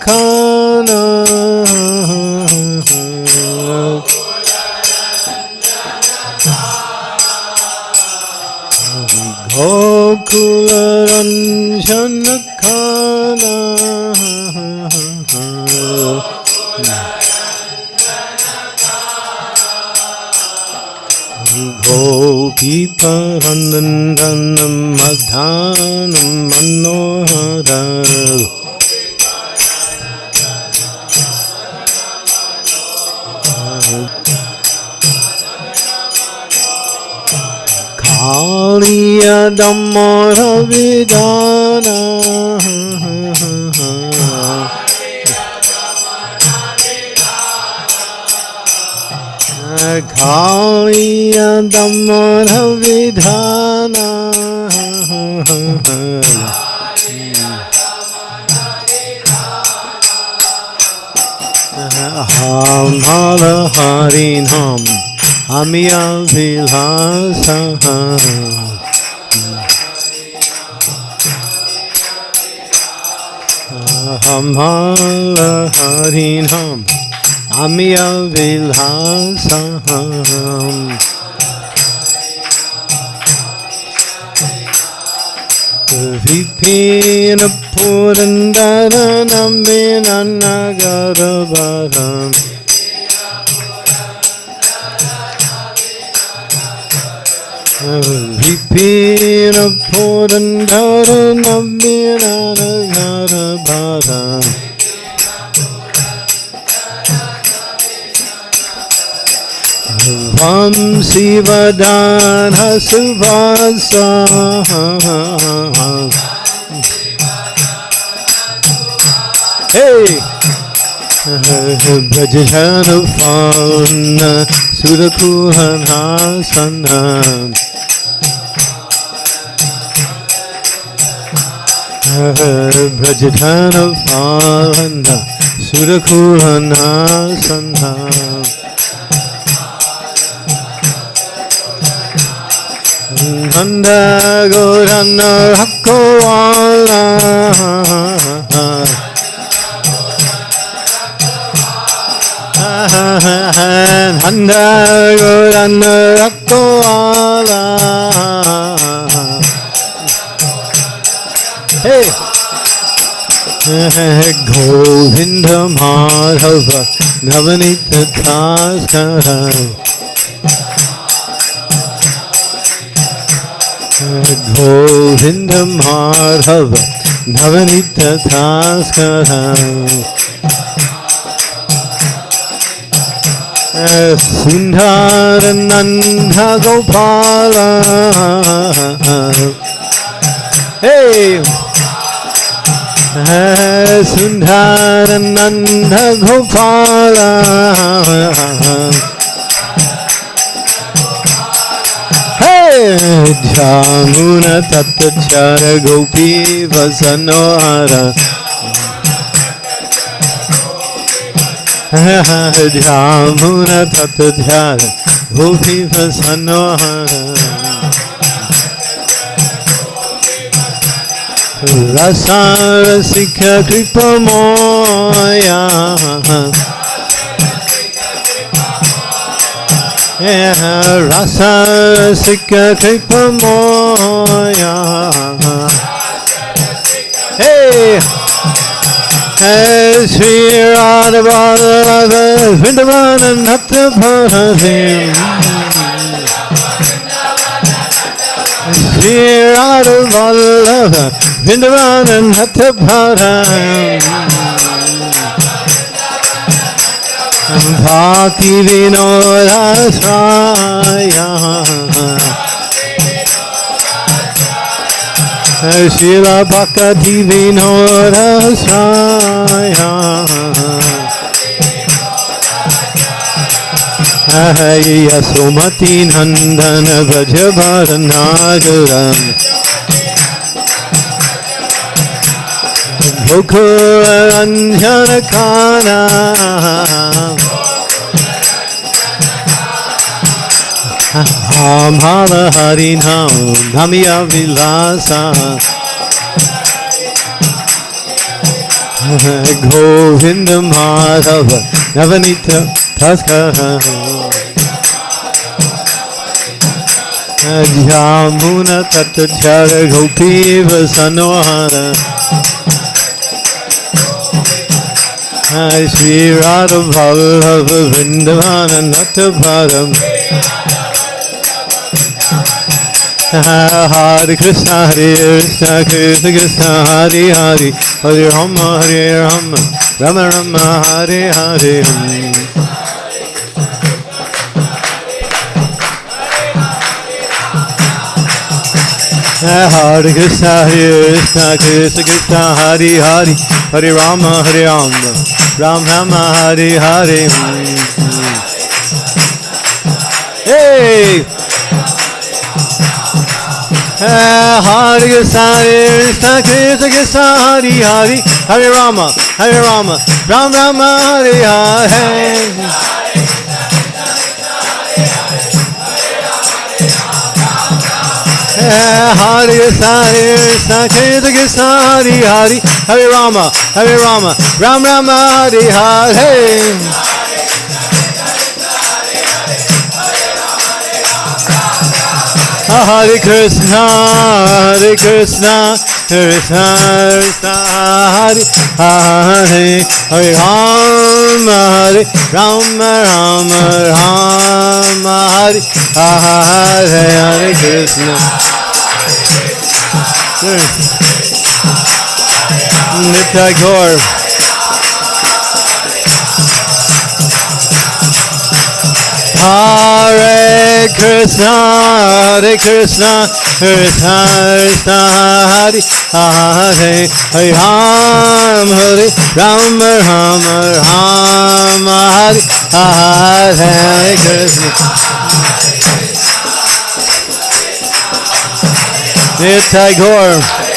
Gokularanjanakana Gokularanjanakana Gopiparandandanam madhanam Kaliya dhammara vidana Kaliya dhammara vidana Ham hala harin ham Amiya Ham hala harin ham Amiya vilhasa Vipina purandara Vipina purandara namina nagaravaram Vam Sivadana Suvasa Hey! Brajana Fana Surakuhana Sanam Brajana Fana Surakuhana Sanam Nanda Gorana Hakoala Navanita Taskara Govinda Madhava Navanita Taskara Sundara Nanda Gopala. Hey! Sundara Nanda Gopala. Jamuna Tatachara Vasanohara Jamuna Tatachara Gopi Vasanohara Rasa Rasika Kripa Moya Rasa Sika Kripa Hey! Hey, Sri Radha Radha Vrindavan and Natha Bharadim Sri Radha Radha Vrindavan and Bharadim Bhakti Vinoda Swaya Yasomati Nandana Vrajabharanagaram Gokulanjana Kana भाव हरि नाम, धमिया विलासा। गोविंद माधव, नवनीत जामुन तत् झर गोपीव सनोहर। श्री राधव वृंदवान नत भारम। Hare Krishna Hare Krishna Krishna Krishna Hare Hare. Hare Rama Hare Rama Rama Rama Hare Hare. Hare Krishna Hare Krishna Krishna Krishna Hare Hare. Hare Rama Hare Rama Ram Rama Hare Hare. Hey! Hare Krishna Krishna Krishna Hare Hare Hare Rama Hare Rama Ram Rama Hare Hare Hare Krishna Krishna Krishna Krishna Hare Hare Hare Rama Hare Rama Ram Rama Hare Hare Hare Krishna Hare Krishna Krishna Krishna Hare Hare Hare Rama Hare Rama Rama Rama Hare Hare Hare Krishna. Nitai Gaur Hare Krishna, Hare Krishna, Krishna Krishna, Hare Hare, Hare Ram, Hare Ram, Ram Ram, Hare Hare, Hare Krishna. Nitai Gaur.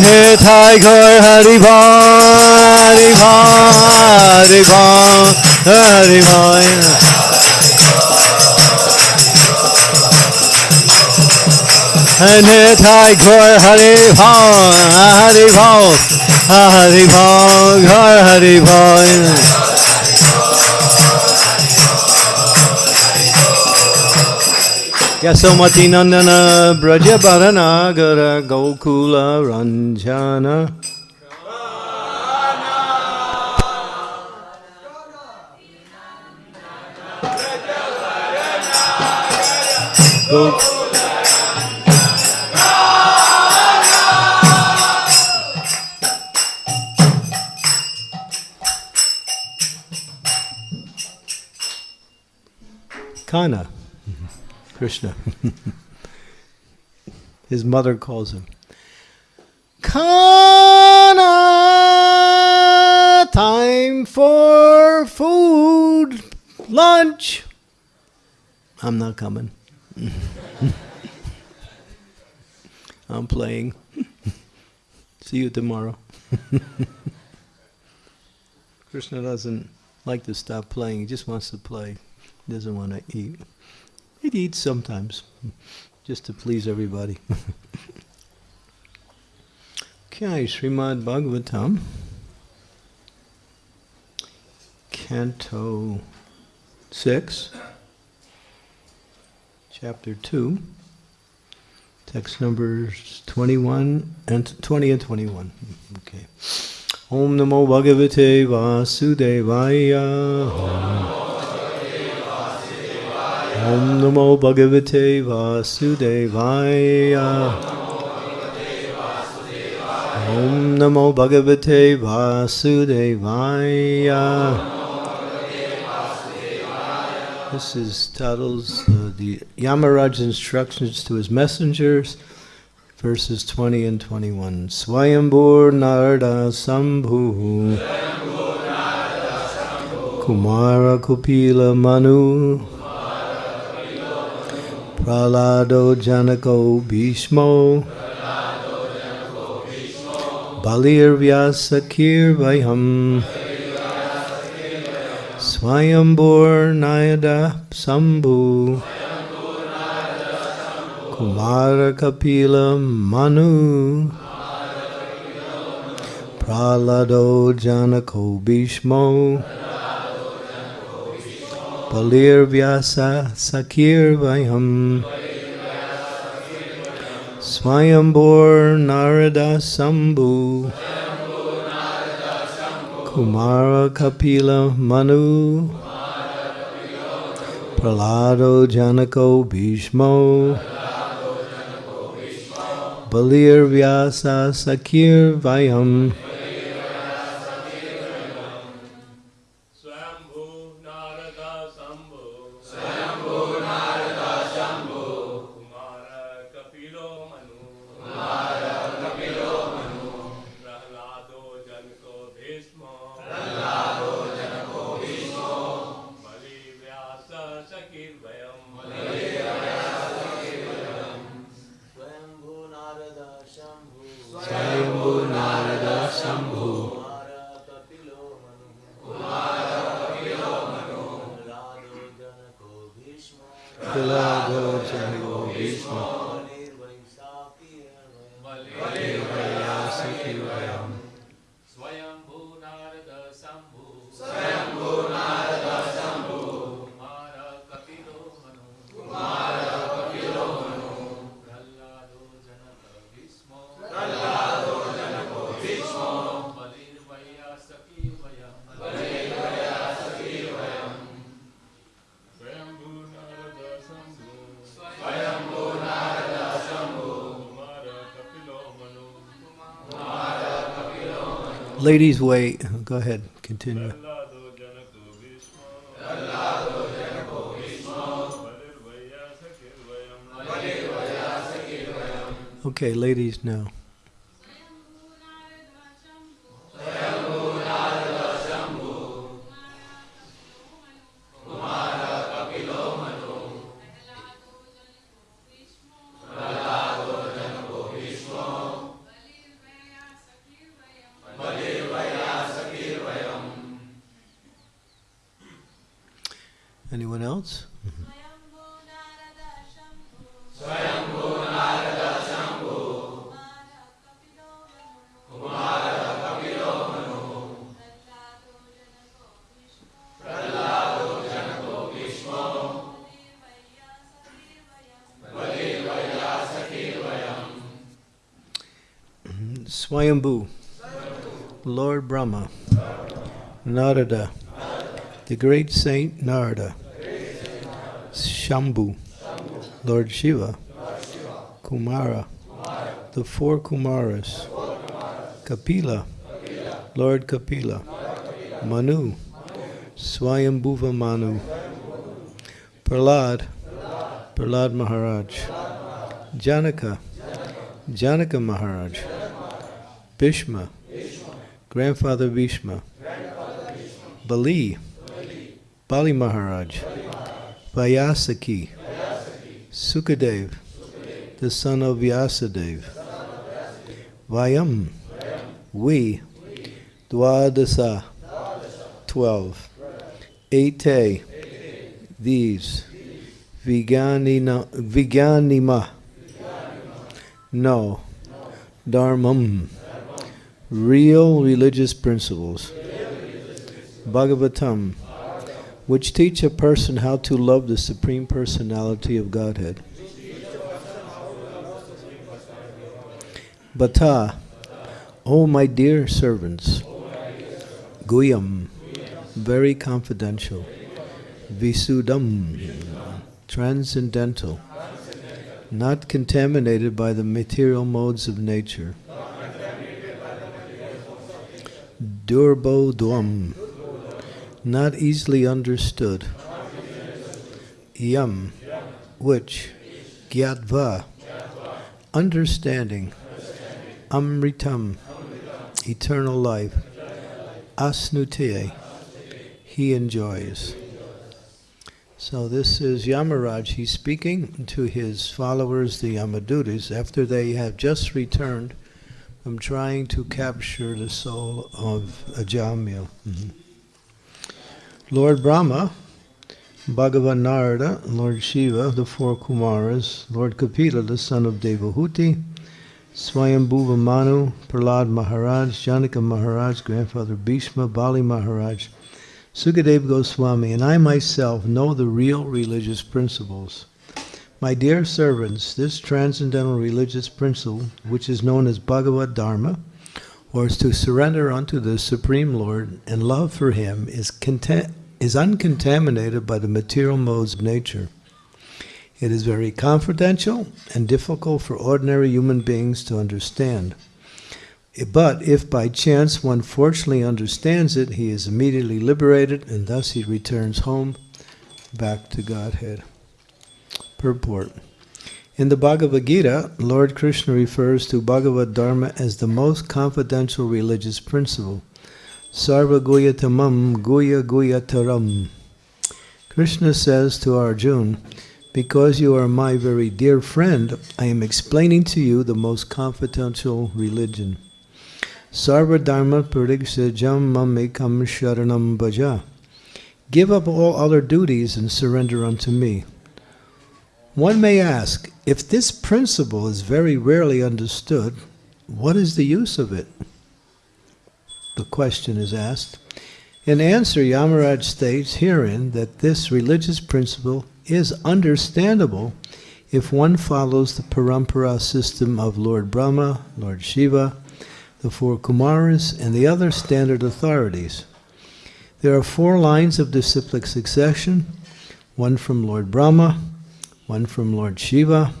Nitai Gaur Hari Hari Hari Hari Hari Nitai Gaur Hari Hari Hari Gaur Hari Yasomati Nandana Braja Bharanagara Gokula Ranjana Go- Kana. Krishna. His mother calls him. Kana, time for food, lunch. I'm not coming. I'm playing. See you tomorrow. Krishna doesn't like to stop playing. He just wants to play. He doesn't want to eat. It eats sometimes, just to please everybody. okay, Srimad Bhagavatam, Canto 6, Chapter 2, text numbers 21 and 20 and 21. Okay. Om Namo Bhagavate Vasudevaya. Om Namo Bhagavate Vasudevaya. Om Namo Bhagavate Vasudevaya. This is Tattle's uh, the Yamaraj's instructions to his messengers, verses 20 and 21. Swayambur Narada Sambhu Kumara Kapila Manu Pralado Janako Bhishmo. Balir Vyasakir Vayam. Swayambur Narada Sambhu. Kumara Kapila Manu. Pralado Janako Bhishmo Balir Vyasa Sakir Vayam Narada Sambhu. Kumara Kapila Manu. Pralado Janako Bhishmo. Balir Vyasa Sakir Vayam ladies wait. Go ahead, continue. Okay, ladies now. Swayambhu, Lord Brahma, Narada, the great saint Narada, Shambhu, Lord Shiva, Kumara, the four Kumaras, Kapila, Lord Kapila, Manu, Swayambhuva Manu, Prahlad, Prahlad Maharaj, Janaka, Janaka Maharaj, Bhishma, Grandfather Bhishma, Bali, Bali Maharaj, Vyasaki, Sukadev, the son of Vyasadev, Vayam, we, Dwadasa, twelve, Ete, these, Viganina, Viganima, no, Dharmam, real religious principles, Bhagavatam, which teach a person how to love the Supreme Personality of Godhead. Bata, O my dear servants, Guyam, very confidential, Visudam, transcendental, not contaminated by the material modes of nature. Durbo Dwam, not easily understood. Yam, which gyatva, understanding, amritam, eternal life, asnute, he enjoys. So this is Yamaraj. He's speaking to his followers, the Yamadutas, after they have just returned from trying to capture the soul of Ajamil. Mhm. Lord Brahma, Bhagavan Narada, Lord Shiva, the four Kumaras, Lord Kapila, the son of Devahuti, Swayambhuva Manu, Prahlad Maharaj, Janaka Maharaj, grandfather Bhishma, Bali Maharaj, Sukadev Goswami, and I myself know the real religious principles. My dear servants, this transcendental religious principle, which is known as Bhagavad Dharma, or is to surrender unto the Supreme Lord and love for Him, is, is uncontaminated by the material modes of nature. It is very confidential and difficult for ordinary human beings to understand. But if by chance one fortunately understands it, he is immediately liberated and thus he returns home back to Godhead. Purport. In the Bhagavad Gita, Lord Krishna refers to Bhagavad Dharma as the most confidential religious principle. Sarva Guyatamam Guya Guyataram. Krishna says to Arjuna, Because you are my very dear friend, I am explaining to you the most confidential religion. Sarva Dharma Pariksajam Mamekam Sharanam Bhaja. Give up all other duties and surrender unto me. One may ask, if this principle is very rarely understood, what is the use of it? The question is asked. In answer, Yamaraj states herein that this religious principle is understandable if one follows the parampara system of Lord Brahma, Lord Shiva, the four Kumaras, and the other standard authorities. There are four lines of disciplic succession, one from Lord Brahma, one from Lord Shiva,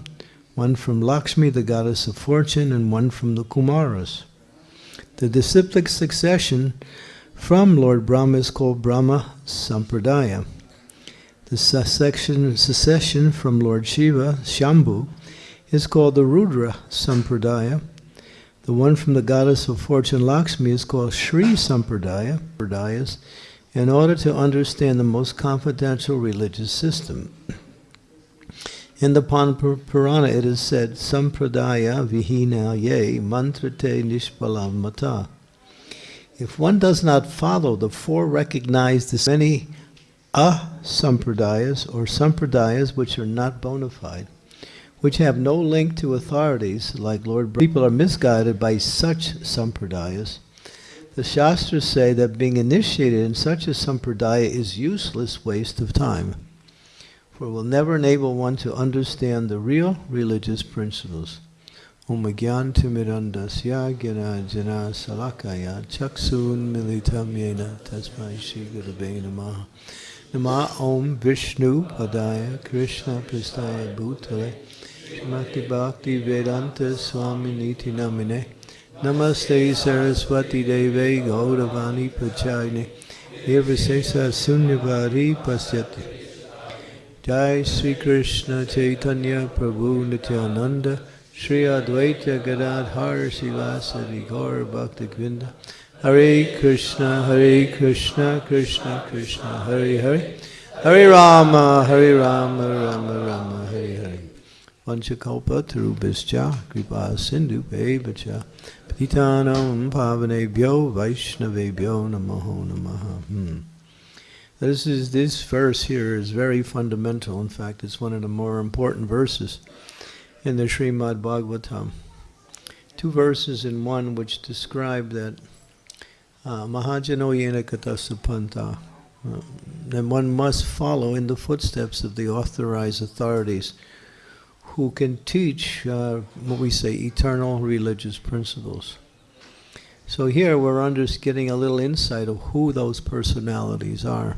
one from Lakshmi, the goddess of fortune, and one from the Kumaras. The disciplic succession from Lord Brahma is called Brahma Sampradaya. The succession, from Lord Shiva, Shambhu, is called the Rudra Sampradaya. The one from the goddess of fortune Lakshmi is called Sri Sampradaya, in order to understand the most confidential religious system. In the Purana it is said, Sampradaya vihina ye mantrate nishpalam mata. If one does not follow the four recognized many asampradayas or sampradayas which are not bona fide, which have no link to authorities like Lord people are misguided by such sampradayas. The Shastras say that being initiated in such a sampradaya is useless waste of time, for will never enable one to understand the real religious principles. Om Gyantimirandasya Gyana Jana Salakaya Chaksun Militam Yena Tasmai Shri Gurave Namaha Nama Om Vishnu Padaya Krishna Pristaya Bhutale Shrimati Bhakti Vedanta Swami Niti Namine Namaste Saraswati Deve Gauravani Pachayane Devasesa Sunyavari Pasyati Jai Sri Krishna Chaitanya Prabhu Nityananda Shri Advaita Gadadhar Sivasadi Gaur Bhakti Gvinda Hare Krishna Hare Krishna Krishna Krishna Hare Hare Hare Rama Hare Rama Rama Rama Hare Hare Vanchakalpa Tarubhischa Kripa Sindhu Bevacha Patitanam Pavanebhyo Vaishnavebhyo Namaho Namaha hmm. This is this verse here is very fundamental. In fact, it's one of the more important verses in the Srimad Bhagavatam. Two verses in one which describe that uh, Mahajano Yena Katasapanta, uh, one must follow in the footsteps of the authorized authorities who can teach uh, what we say eternal religious principles. So here we're under getting a little insight of who those personalities are.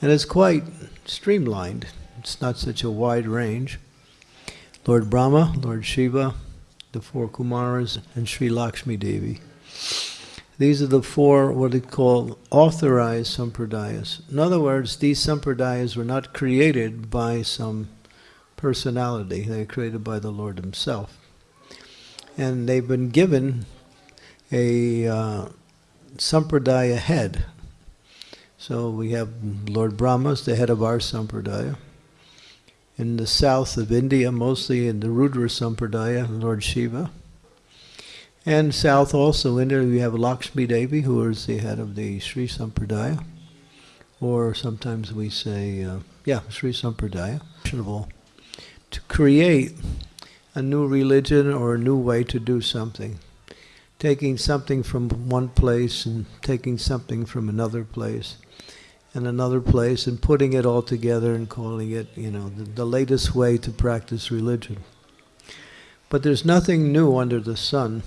And it's quite streamlined. It's not such a wide range. Lord Brahma, Lord Shiva, the four Kumaras, and Sri Lakshmi Devi. These are the four, what they call authorized sampradayas. In other words, these sampradayas were not created by some personality. They're created by the Lord Himself. And they've been given a uh, sampradaya head. So we have Lord Brahma as the head of our sampradaya. In the south of India, mostly in the Rudra sampradaya, Lord Shiva. And south also India, we have Lakshmi Devi, who is the head of the Sri Sampradaya. Or sometimes we say, uh, yeah, Sri Sampradaya. To create a new religion or a new way to do something. Taking something from one place and taking something from another place and another place and putting it all together and calling it, you know, the, the latest way to practice religion. But there's nothing new under the sun.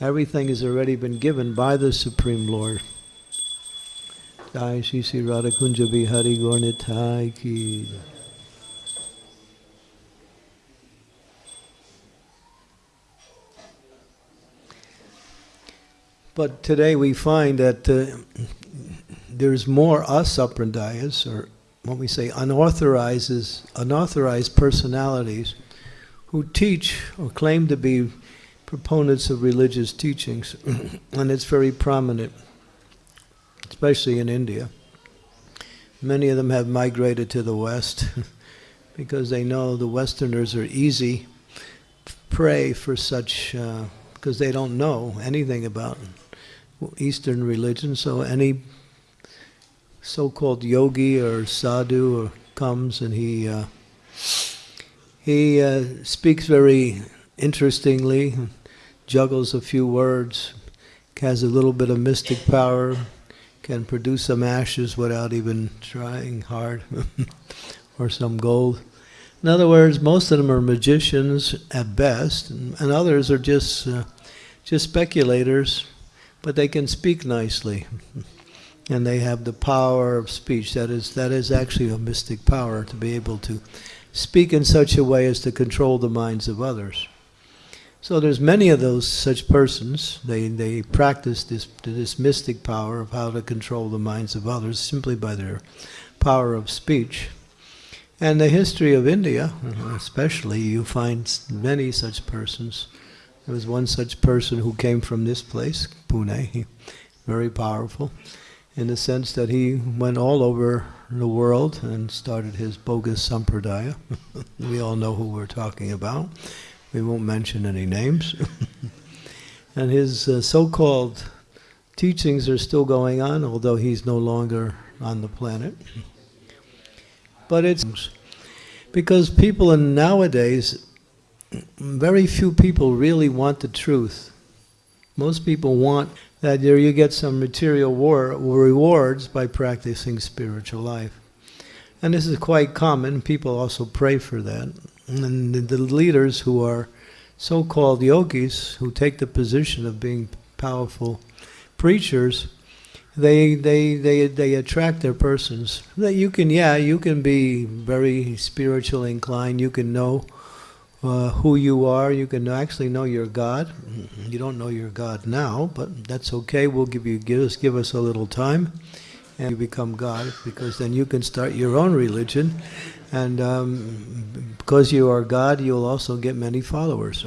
Everything has already been given by the Supreme Lord. Jai Shri Sri Bihari Gornitai Ki. But today we find that uh, there's more asampradayas, or what we say unauthorized, unauthorized personalities, who teach or claim to be proponents of religious teachings, and it's very prominent, especially in India. Many of them have migrated to the West because they know the Westerners are easy prey for such, because uh, they don't know anything about Eastern religion, so any so-called yogi or sadhu or comes and he uh, he uh, speaks very interestingly, juggles a few words, has a little bit of mystic power, can produce some ashes without even trying hard, or some gold. In other words, most of them are magicians at best, and, others are just uh, just speculators but they can speak nicely. And they have the power of speech. That is, that is actually a mystic power to be able to speak in such a way as to control the minds of others. So there's many of those such persons. They, they practice this, this mystic power of how to control the minds of others simply by their power of speech. And the history of India, uh-huh, especially, you find many such persons there was one such person who came from this place, Pune, very powerful, in the sense that he went all over the world and started his bogus sampradaya. we all know who we're talking about. We won't mention any names. and his uh, so-called teachings are still going on, although he's no longer on the planet. But it's because people in nowadays very few people really want the truth. Most people want that you get some material war, rewards by practicing spiritual life. And this is quite common. People also pray for that. And the leaders who are so-called yogis, who take the position of being powerful preachers, they, they, they, they attract their persons. That you can, yeah, you can be very spiritually inclined. You can know uh, who you are. You can actually know your God. You don't know your God now, but that's okay. We'll give you give us give us a little time, and you become God because then you can start your own religion, and um, because you are God, you'll also get many followers.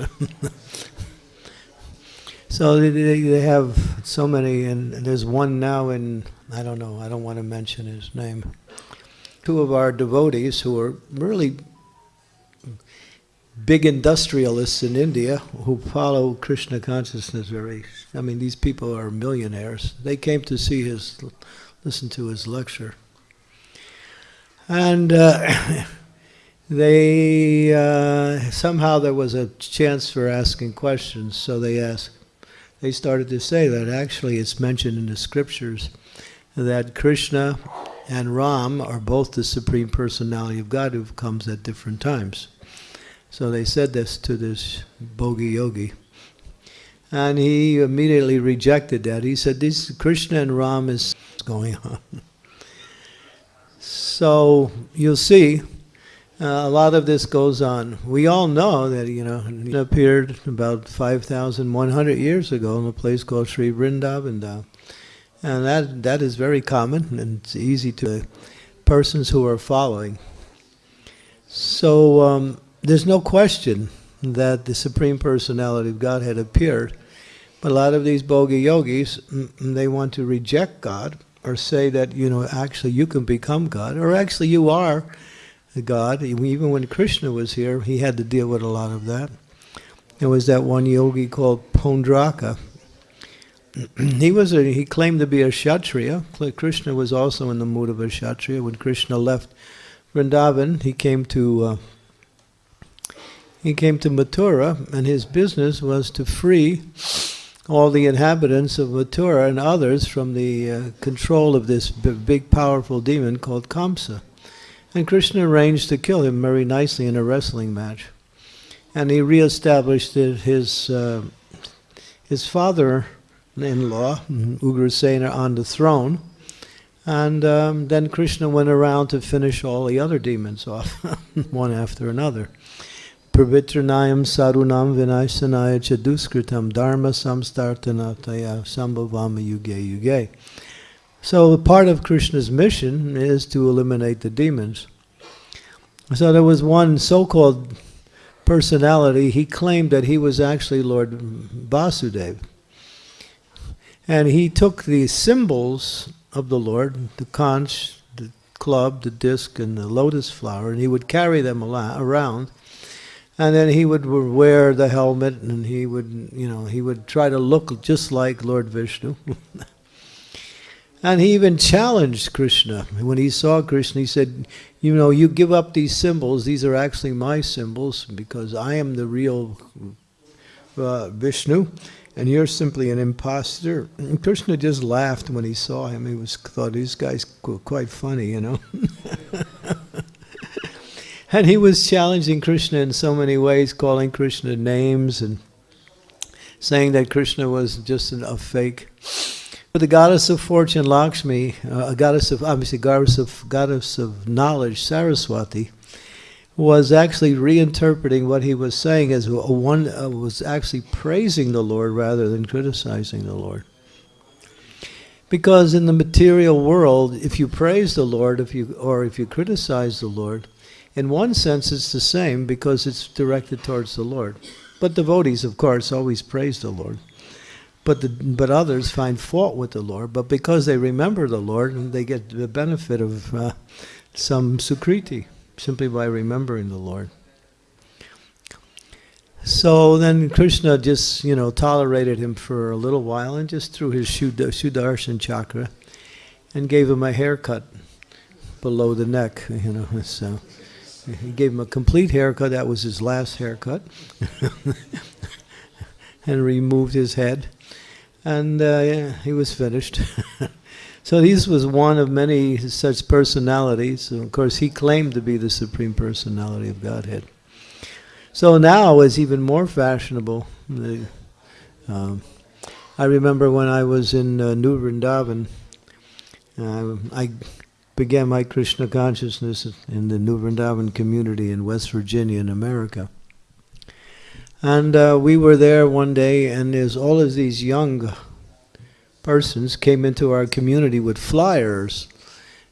so they, they have so many, and there's one now in I don't know. I don't want to mention his name. Two of our devotees who are really big industrialists in India who follow Krishna consciousness very, I mean, these people are millionaires. They came to see his, listen to his lecture. And uh, they, uh, somehow there was a chance for asking questions, so they asked, they started to say that actually it's mentioned in the scriptures that Krishna and Ram are both the Supreme Personality of God who comes at different times. So they said this to this Bhogi yogi. And he immediately rejected that. He said, this Krishna and Ram is going on. so you'll see, uh, a lot of this goes on. We all know that, you know, he appeared about 5,100 years ago in a place called Sri Vrindavan. And that, that is very common and it's easy to persons who are following. So um, there's no question that the Supreme Personality of Godhead appeared. But a lot of these bogi yogis, mm, they want to reject God or say that, you know, actually you can become God, or actually you are God. Even when Krishna was here, he had to deal with a lot of that. There was that one yogi called Paundraka. he was a, he claimed to be a kshatriya. Krishna was also in the mood of a kshatriya. When Krishna left Vrindavan, he came to uh, he came to Mathura, and his business was to free all the inhabitants of Mathura and others from the uh, control of this big, powerful demon called Kamsa. And Krishna arranged to kill him very nicely in a wrestling match. And he reestablished his, uh, his father-in-law, Ugrasena, on the throne. And um, then Krishna went around to finish all the other demons off, one after another. Pravitranayam sarunam vinaysanaya chaduskritam dharma samstartanataya sambhavama yuge yuge. So part of Krishna's mission is to eliminate the demons. So there was one so-called personality, he claimed that he was actually Lord Vasudeva. And he took the symbols of the Lord, the conch, the club, the disc, and the lotus flower, and he would carry them around and then he would wear the helmet and he would you know he would try to look just like lord vishnu. And he even challenged krishna. When he saw krishna he said you know you give up these symbols. These are actually my symbols because i am the real uh, vishnu and you're simply an impostor and krishna just laughed when he saw him. He was thought these guys quite funny you know And he was challenging Krishna in so many ways, calling Krishna names and saying that Krishna was just a fake. But the goddess of fortune, Lakshmi, uh, a goddess of obviously goddess of goddess of knowledge, Saraswati, was actually reinterpreting what he was saying as one uh, was actually praising the Lord rather than criticizing the Lord. Because in the material world, if you praise the Lord, if you or if you criticize the Lord, in one sense, it's the same because it's directed towards the Lord. But devotees, of course, always praise the Lord. But, the, but others find fault with the Lord. But because they remember the Lord, and they get the benefit of uh, some sukriti simply by remembering the Lord. So then Krishna just, you know, tolerated him for a little while and just threw his Sudarshan chakra and gave him a haircut below the neck, you know. So he gave him a complete haircut. That was his last haircut. and removed his head. And uh, yeah, he was finished. so this was one of many such personalities. And of course, he claimed to be the Supreme Personality of Godhead. So now it's even more fashionable. Um, I remember when I was in uh, New Vrindavan, uh, I began my Krishna consciousness in the New Vrindavan community in West Virginia in America. And uh, we were there one day, and there's all of these young persons came into our community with flyers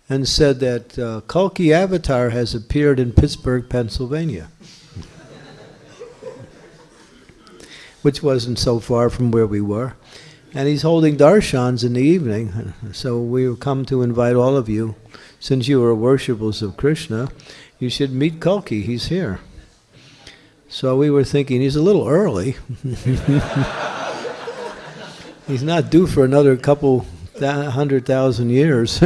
and said that uh, Kalki Avatar has appeared in Pittsburgh, Pennsylvania. Which wasn't so far from where we were. And he's holding darshans in the evening. So we have come to invite all of you, since you are worshippers of Krishna, you should meet Kalki. He's here. So we were thinking he's a little early. he's not due for another couple hundred thousand years.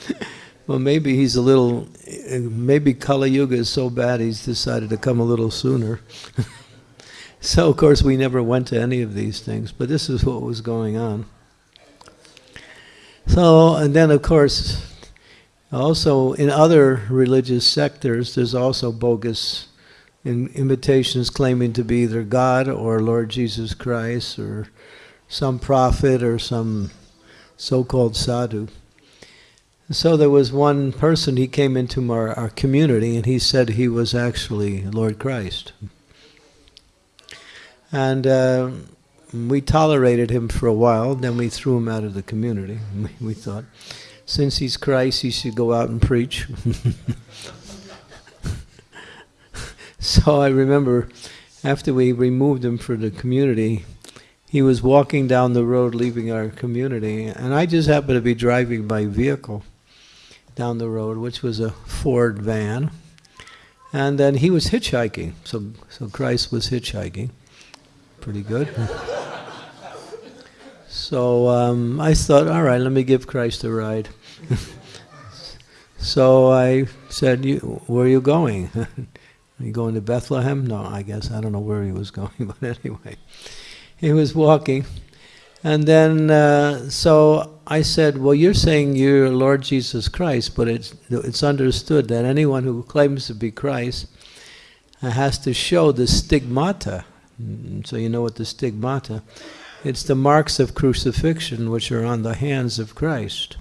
well, maybe he's a little, maybe Kali Yuga is so bad he's decided to come a little sooner. So, of course, we never went to any of these things, but this is what was going on. So, and then, of course, also in other religious sectors, there's also bogus imitations claiming to be either God or Lord Jesus Christ or some prophet or some so-called sadhu. So there was one person, he came into our, our community and he said he was actually Lord Christ. And uh, we tolerated him for a while, then we threw him out of the community. We, we thought, since he's Christ, he should go out and preach. so I remember after we removed him from the community, he was walking down the road leaving our community, and I just happened to be driving my vehicle down the road, which was a Ford van. And then he was hitchhiking, so, so Christ was hitchhiking. Pretty good. so um, I thought, all right, let me give Christ a ride. so I said, you, where are you going? are you going to Bethlehem? No, I guess. I don't know where he was going, but anyway. He was walking. And then, uh, so I said, well, you're saying you're Lord Jesus Christ, but it's, it's understood that anyone who claims to be Christ has to show the stigmata. Mm, So you know what the stigmata, it's the marks of crucifixion which are on the hands of Christ.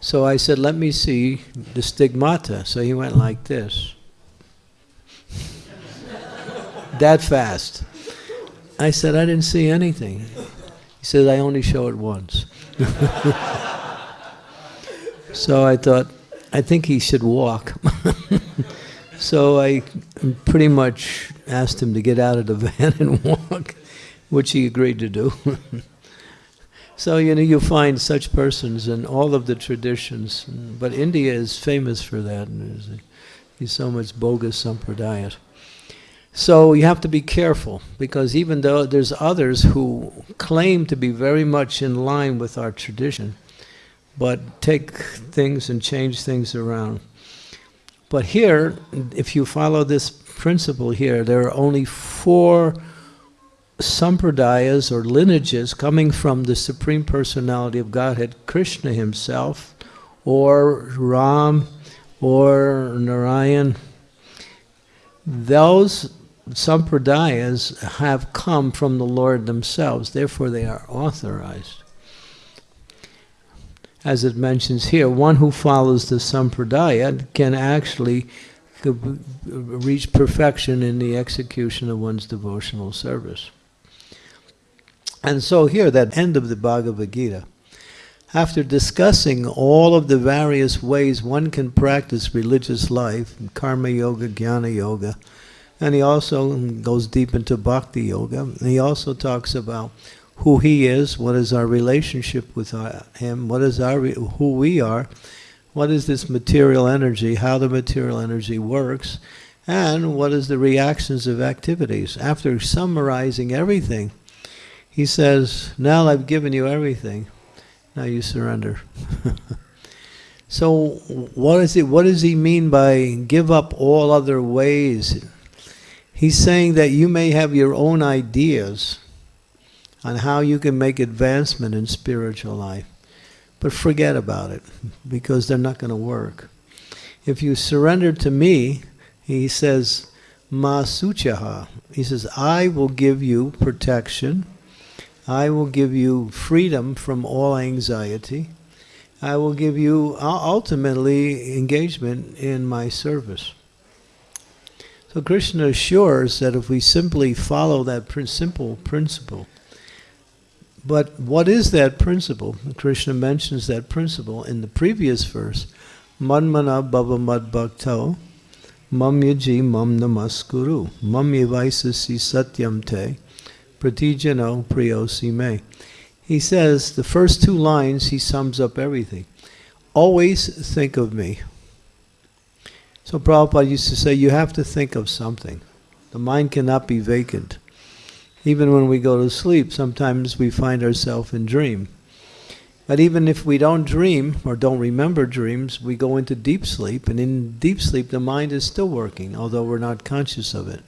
So I said, let me see the stigmata. So he went like this. that fast. I said, I didn't see anything. He said, I only show it once. so I thought, I think he should walk. so I pretty much asked him to get out of the van and walk, which he agreed to do. so, you know, you find such persons in all of the traditions, but India is famous for that. There's, there's so much bogus sampradaya. So you have to be careful because even though there's others who claim to be very much in line with our tradition, but take things and change things around. But here, if you follow this principle here, there are only four sampradayas or lineages coming from the Supreme Personality of Godhead, Krishna himself, or Ram, or Narayan. Those sampradayas have come from the Lord themselves, therefore they are authorized. As it mentions here, one who follows the sampradaya can actually reach perfection in the execution of one's devotional service. And so here, that end of the Bhagavad Gita, after discussing all of the various ways one can practice religious life, karma yoga, jnana yoga, and he also goes deep into bhakti yoga. He also talks about who he is, what is our relationship with him, what is our who we are, what is this material energy, how the material energy works, and what is the reactions of activities. After summarizing everything, he says, "Now I've given you everything. Now you surrender." so, what is it? What does he mean by give up all other ways? He's saying that you may have your own ideas on how you can make advancement in spiritual life, but forget about it because they're not going to work. If you surrender to me, he says, Ma suchaha. He says, I will give you protection. I will give you freedom from all anxiety. I will give you ultimately engagement in my service. So Krishna assures that if we simply follow that simple principle, but what is that principle? Krishna mentions that principle in the previous verse, Manmana bhava mad bhakto, mam yaji mam namaskuru, mam satyam te, pratijano priyosi me. He says, the first two lines, he sums up everything. Always think of me. So Prabhupada used to say, you have to think of something. The mind cannot be vacant. Even when we go to sleep, sometimes we find ourselves in dream. But even if we don't dream or don't remember dreams, we go into deep sleep, and in deep sleep the mind is still working, although we're not conscious of it.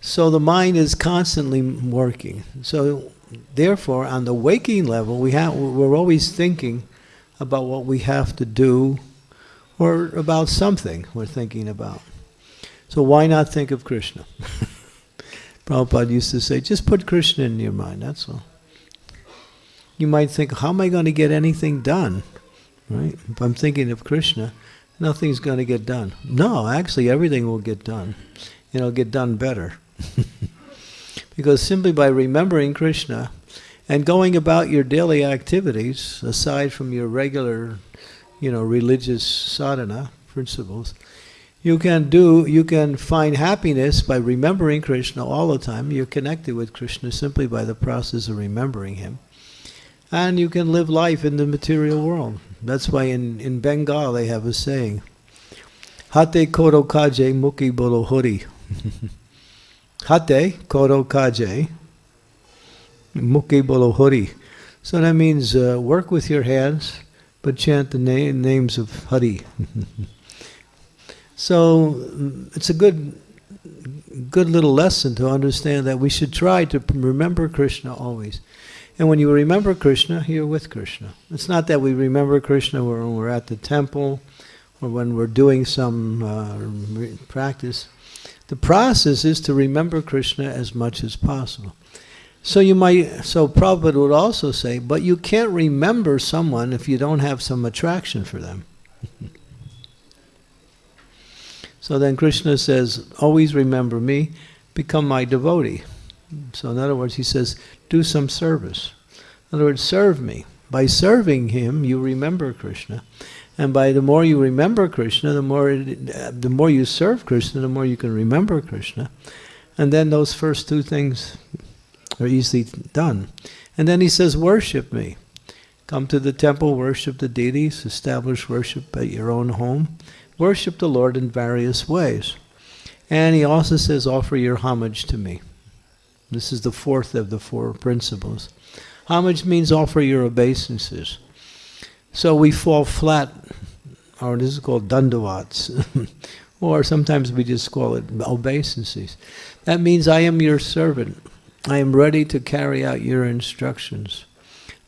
So the mind is constantly working. So therefore, on the waking level, we have, we're always thinking about what we have to do or about something we're thinking about. So why not think of Krishna? Prabhupada used to say, just put Krishna in your mind, that's all. You might think, how am I going to get anything done? Right? If I'm thinking of Krishna, nothing's going to get done. No, actually everything will get done. It'll get done better. because simply by remembering Krishna and going about your daily activities, aside from your regular, you know, religious sadhana principles, You can do, you can find happiness by remembering Krishna all the time. You're connected with Krishna simply by the process of remembering him. And you can live life in the material world. That's why in, in Bengal they have a saying, Hate koro kaje muki bolo hori. Hate koro kaje muki bolo hori. So that means uh, work with your hands, but chant the na- names of Hari. so it's a good, good little lesson to understand that we should try to remember Krishna always. And when you remember Krishna, you're with Krishna. It's not that we remember Krishna when we're at the temple or when we're doing some uh, practice. The process is to remember Krishna as much as possible. So you might, so Prabhupada would also say, but you can't remember someone if you don't have some attraction for them. so then Krishna says, always remember me, become my devotee. So in other words, he says, do some service. In other words, serve me. By serving him, you remember Krishna. And by the more you remember Krishna, the more, the more you serve Krishna, the more you can remember Krishna. And then those first two things are easily done. And then he says, worship me. Come to the temple, worship the deities, establish worship at your own home. Worship the Lord in various ways. And he also says, offer your homage to me. This is the fourth of the four principles. Homage means offer your obeisances. So we fall flat, or this is called dandavats, or sometimes we just call it obeisances. That means I am your servant. I am ready to carry out your instructions.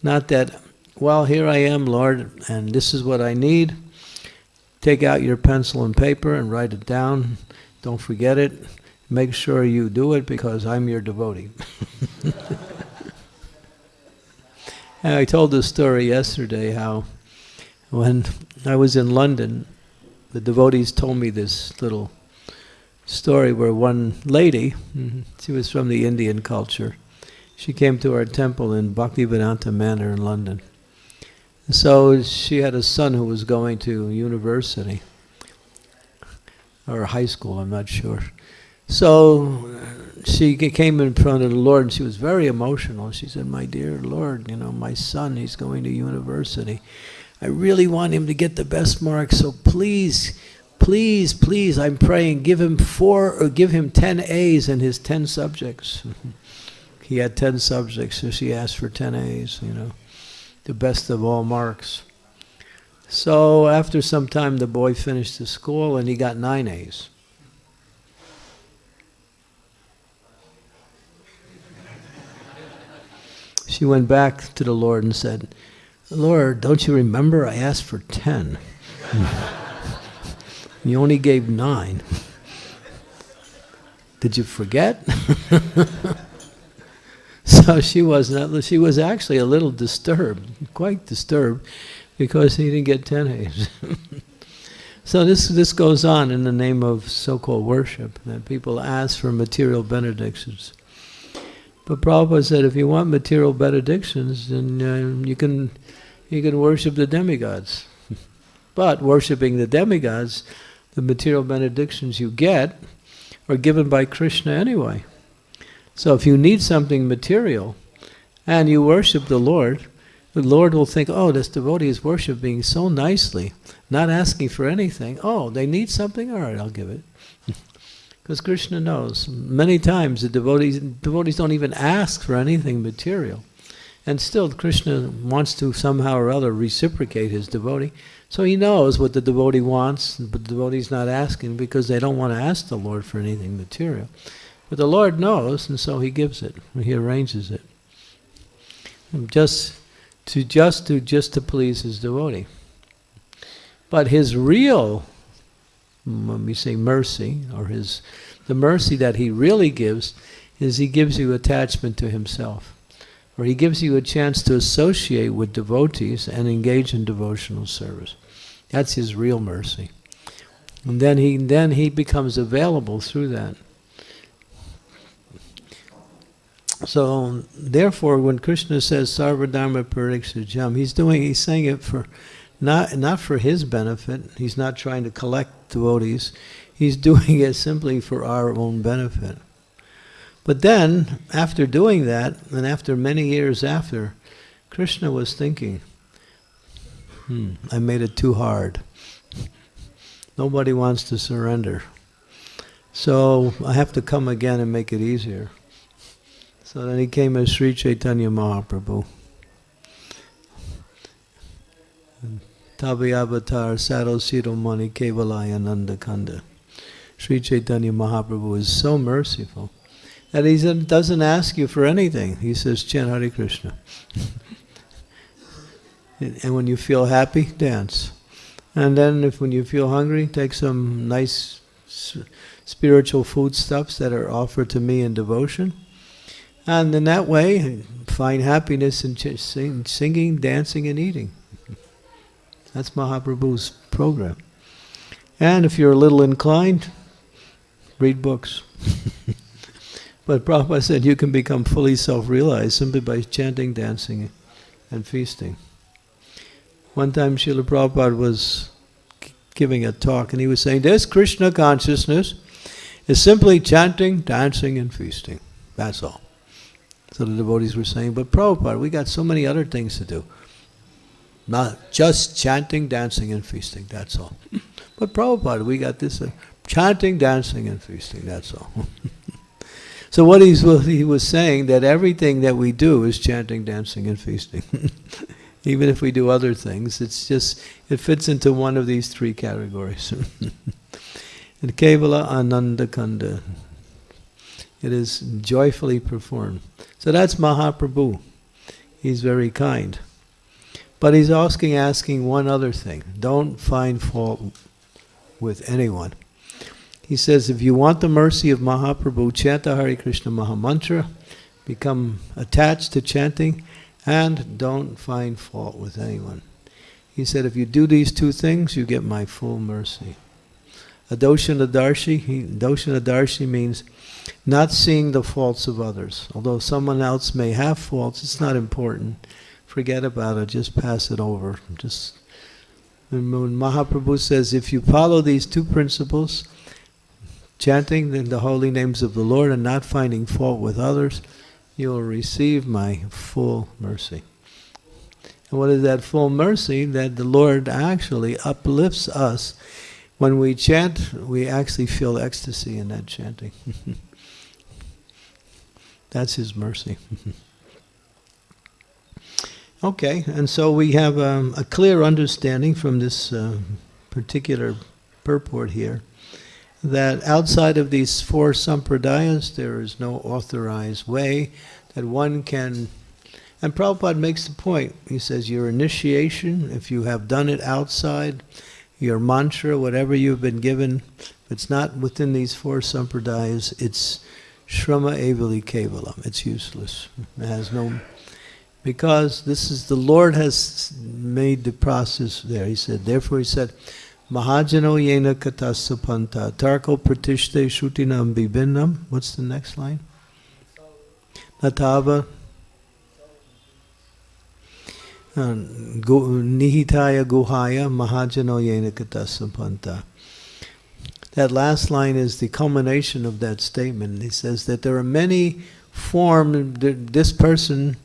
Not that, well, here I am, Lord, and this is what I need. Take out your pencil and paper and write it down. Don't forget it. Make sure you do it because I'm your devotee. and I told this story yesterday how when I was in London, the devotees told me this little story where one lady, she was from the Indian culture, she came to our temple in Bhaktivedanta Manor in London. So she had a son who was going to university or high school, I'm not sure. So she came in front of the Lord and she was very emotional. She said, My dear Lord, you know, my son, he's going to university. I really want him to get the best marks, so please please, please, I'm praying, give him four or give him 10 A's in his 10 subjects. he had 10 subjects, so she asked for 10 A's, you know, the best of all marks. So after some time, the boy finished the school and he got nine A's. She went back to the Lord and said, Lord, don't you remember I asked for 10? You only gave nine. Did you forget? so she was not, she was actually a little disturbed, quite disturbed, because he didn't get ten A's. so this this goes on in the name of so-called worship that people ask for material benedictions. But Prabhupada said, if you want material benedictions, then uh, you can you can worship the demigods. but worshiping the demigods the material benedictions you get are given by Krishna anyway. So if you need something material and you worship the Lord, the Lord will think, oh, this devotee is worshiping so nicely, not asking for anything. Oh, they need something? All right, I'll give it. Because Krishna knows. Many times the devotees, devotees don't even ask for anything material. And still Krishna wants to somehow or other reciprocate his devotee. So he knows what the devotee wants, but the devotee's not asking because they don't want to ask the Lord for anything material. But the Lord knows, and so he gives it. He arranges it. Just to just to just to please his devotee. But his real when we say mercy, or his the mercy that he really gives, is he gives you attachment to himself or he gives you a chance to associate with devotees and engage in devotional service. That's his real mercy. And then he then he becomes available through that. So therefore when Krishna says Sarvadharma Parityajya, he's doing he's saying it for not not for his benefit. He's not trying to collect devotees. He's doing it simply for our own benefit. But then, after doing that, and after many years after, Krishna was thinking, hmm, I made it too hard. Nobody wants to surrender. So I have to come again and make it easier. So then he came as Sri Chaitanya Mahaprabhu. Tavi Avatar Saro Siromani Kevalaya Nanda Kanda. Sri Chaitanya Mahaprabhu is so merciful that he doesn't ask you for anything. He says, chant Hare Krishna. and when you feel happy, dance. And then if when you feel hungry, take some nice spiritual foodstuffs that are offered to me in devotion. And in that way, find happiness in sing, singing, dancing, and eating. That's Mahaprabhu's program. And if you're a little inclined, read books. but Prabhupada said you can become fully self-realized simply by chanting, dancing, and feasting. One time Srila Prabhupada was giving a talk and he was saying, this Krishna consciousness is simply chanting, dancing, and feasting. That's all. So the devotees were saying, but Prabhupada, we got so many other things to do. Not just chanting, dancing, and feasting, that's all. But Prabhupada, we got this uh, chanting, dancing, and feasting, that's all. so what, he's, he was saying, that everything that we do is chanting, dancing, and feasting. Even if we do other things, it's just, it fits into one of these three categories. and Kevala Ananda Kanda. It is joyfully performed. So that's Mahaprabhu. He's very kind. But he's asking, asking one other thing. Don't find fault with anyone. He says, if you want the mercy of Mahaprabhu, chant the Hare Krishna Mahamantra, become attached to chanting, and don't find fault with anyone. He said, if you do these two things, you get my full mercy. Adoshana Darshi, Adoshana Darshi means not seeing the faults of others. Although someone else may have faults, it's not important forget about it, just pass it over. Just when Mahaprabhu says, if you follow these two principles, chanting the holy names of the Lord and not finding fault with others, you will receive my full mercy. And what is that full mercy? That the Lord actually uplifts us. When we chant, we actually feel ecstasy in that chanting. That's His mercy. Okay, and so we have um, a clear understanding from this uh, particular purport here that outside of these four sampradayas there is no authorized way that one can and Prabhupada makes the point. He says your initiation, if you have done it outside, your mantra, whatever you've been given, if it's not within these four sampradayas, it's shrama evali kevalam. It's useless. It has no because this is the Lord has made the process there. He said, therefore he said, Mahajano yena katasapanta tarko pratishte shrutinam bibinam. What's the next line? Natava uh, nihitaya guhaya mahajano yena katasapanta. That last line is the culmination of that statement. He says that there are many forms, this person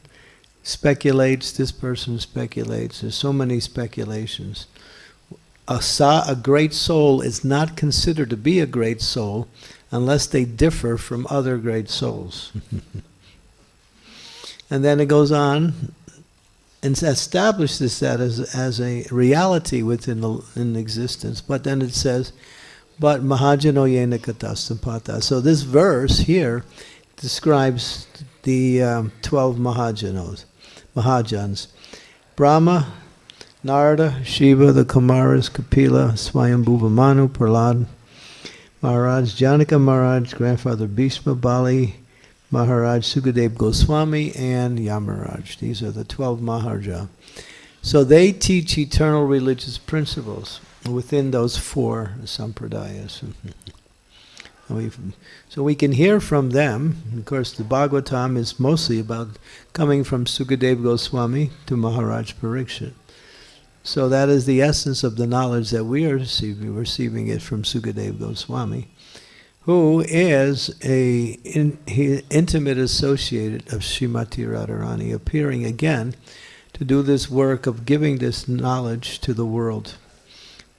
speculates, this person speculates. There's so many speculations. A, sa, a great soul is not considered to be a great soul unless they differ from other great souls. and then it goes on and establishes that as, as a reality within the, in existence. But then it says, but Mahajano Yena. So this verse here describes the um, 12 Mahajanos. Mahajans. Brahma, Narada, Shiva, the Kumaras, Kapila, Swayambhuva Manu, Prahlad, Maharaj, Janaka Maharaj, Grandfather Bhishma, Bali, Maharaj, Sukadev Goswami, and Yamaraj. These are the 12 Maharaja. So they teach eternal religious principles within those four sampradayas. So we can hear from them. Of course, the Bhagavatam is mostly about coming from Sukadev Goswami to Maharaj Parikshit. So that is the essence of the knowledge that we are receiving, receiving it from Sukadev Goswami, who is a in, intimate associate of Srimati Radharani, appearing again to do this work of giving this knowledge to the world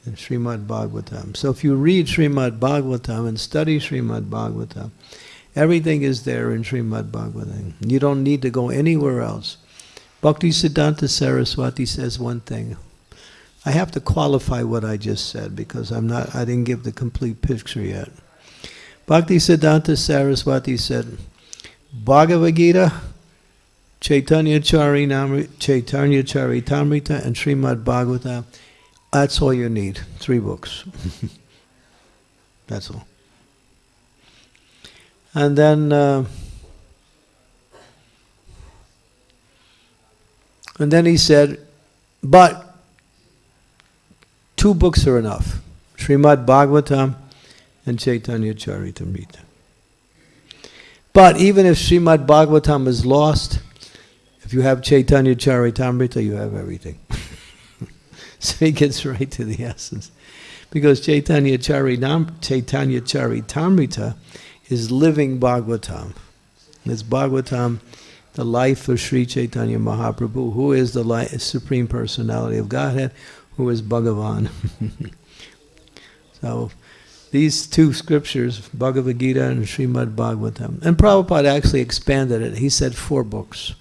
in Srimad Bhagavatam. So if you read Srimad Bhagavatam and study Srimad Bhagavatam, everything is there in Srimad Bhagavatam. You don't need to go anywhere else. Bhakti Siddhanta Saraswati says one thing. I have to qualify what I just said because I'm not I didn't give the complete picture yet. Bhakti Siddhanta Saraswati said, Bhagavad Gita, Chaitanya Chaitanya Charitamrita, and Srimad Bhagavatam that's all you need. Three books. That's all. And then, uh, and then he said, but two books are enough. Srimad Bhagavatam and Chaitanya Charitamrita. But even if Srimad Bhagavatam is lost, if you have Chaitanya Charitamrita, you have everything. So he gets right to the essence. Because Chaitanya Charinam, Chaitanya Charitamrita is living Bhagavatam. It's Bhagavatam, the life of Sri Chaitanya Mahaprabhu, who is the Supreme Personality of Godhead, who is Bhagavan. so these two scriptures, Bhagavad Gita and Srimad Bhagavatam. And Prabhupada actually expanded it. He said four books.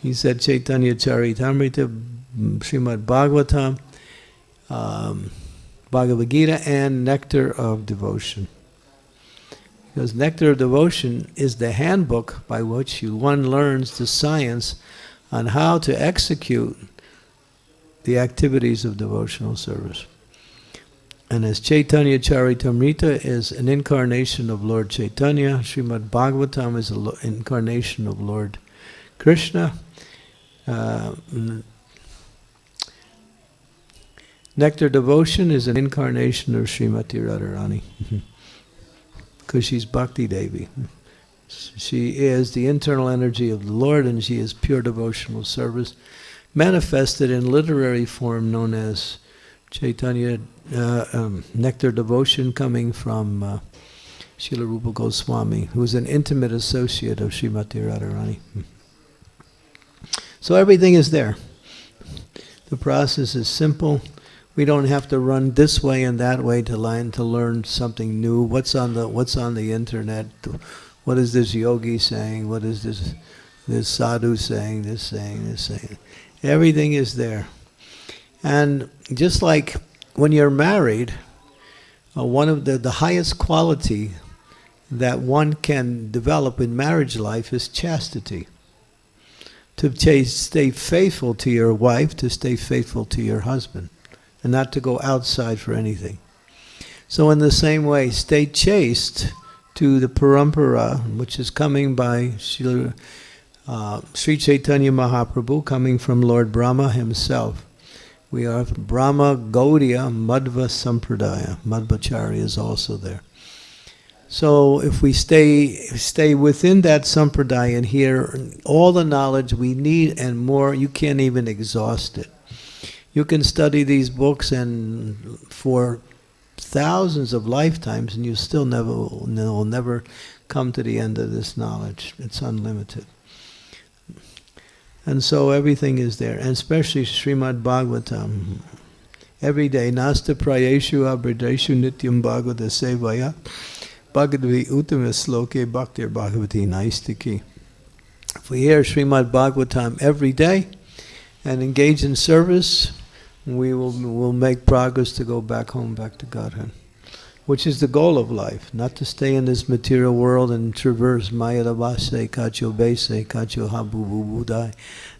He said Chaitanya Charitamrita, Srimad Bhagavatam, um, Bhagavad Gita, and Nectar of Devotion. Because Nectar of Devotion is the handbook by which one learns the science on how to execute the activities of devotional service. And as Chaitanya Charitamrita is an incarnation of Lord Chaitanya, Srimad Bhagavatam is an incarnation of Lord Krishna. Uh, Nectar Devotion is an incarnation of Srimati Radharani. Because she's Bhakti Devi. She is the internal energy of the Lord and she is pure devotional service manifested in literary form known as Chaitanya uh, um, Nectar Devotion coming from uh, Srila Rupa Goswami, who is an intimate associate of Srimati Radharani. So everything is there. The process is simple. We don't have to run this way and that way to learn to learn something new. What's on the What's on the internet? What is this yogi saying? What is this this sadhu saying? This saying? This saying? Everything is there. And just like when you're married, uh, one of the, the highest quality that one can develop in marriage life is chastity. To stay faithful to your wife, to stay faithful to your husband and not to go outside for anything. So in the same way, stay chaste to the parampara, which is coming by Sri, uh, Sri Chaitanya Mahaprabhu, coming from Lord Brahma himself. We are Brahma Gaudiya Madhva Sampradaya. Madhvacharya is also there. So if we stay stay within that sampradaya and hear all the knowledge we need and more, you can't even exhaust it. You can study these books and for thousands of lifetimes and you still never will never come to the end of this knowledge. It's unlimited. And so everything is there, and especially Srimad Bhagavatam. Every day, Nasta Prayeshu Abrideshu Nityam Bhagavata Sevaya Bhagavavi Uttama Sloke Bhaktir Bhagavati Naistiki. If we hear Srimad Bhagavatam every day and engage in service, we will will make progress to go back home, back to Godhead, which is the goal of life, not to stay in this material world and traverse Maya Mayadavase, Kacho Bese, Kacho Habu Budai,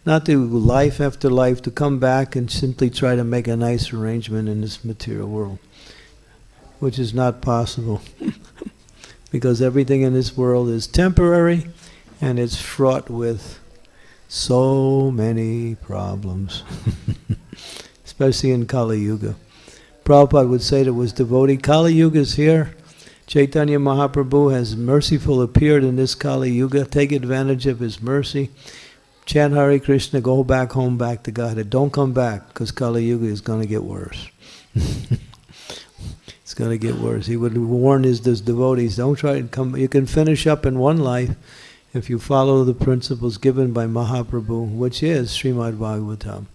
not to life after life, to come back and simply try to make a nice arrangement in this material world, which is not possible, because everything in this world is temporary and it's fraught with so many problems. especially in Kali Yuga. Prabhupada would say to his devotee, Kali Yuga is here. Chaitanya Mahaprabhu has merciful appeared in this Kali Yuga. Take advantage of his mercy. chant Hare Krishna, go back home, back to Godhead. Don't come back because Kali Yuga is going to get worse. it's going to get worse. He would warn his, his devotees, don't try to come. You can finish up in one life if you follow the principles given by Mahaprabhu, which is Srimad Bhagavatam.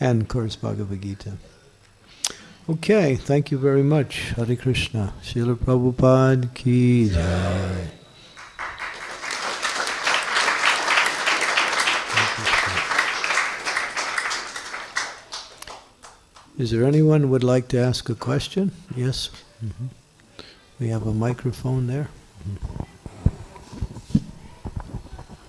And of course Bhagavad Gita. Okay, thank you very much. Hare Krishna. Srila Prabhupada ki jai. Is there anyone who would like to ask a question? Yes? Mhm. We have a microphone there.